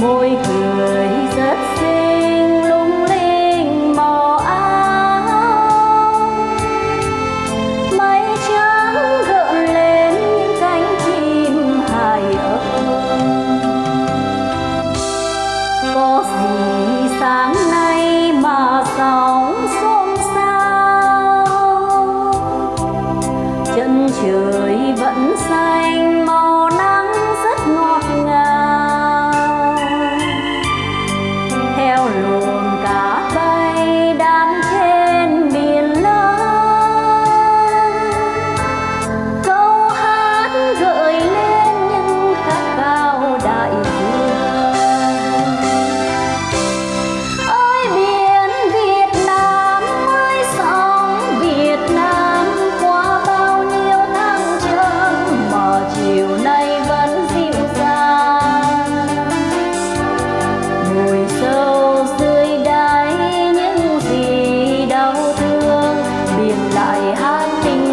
môi cười rất 在海底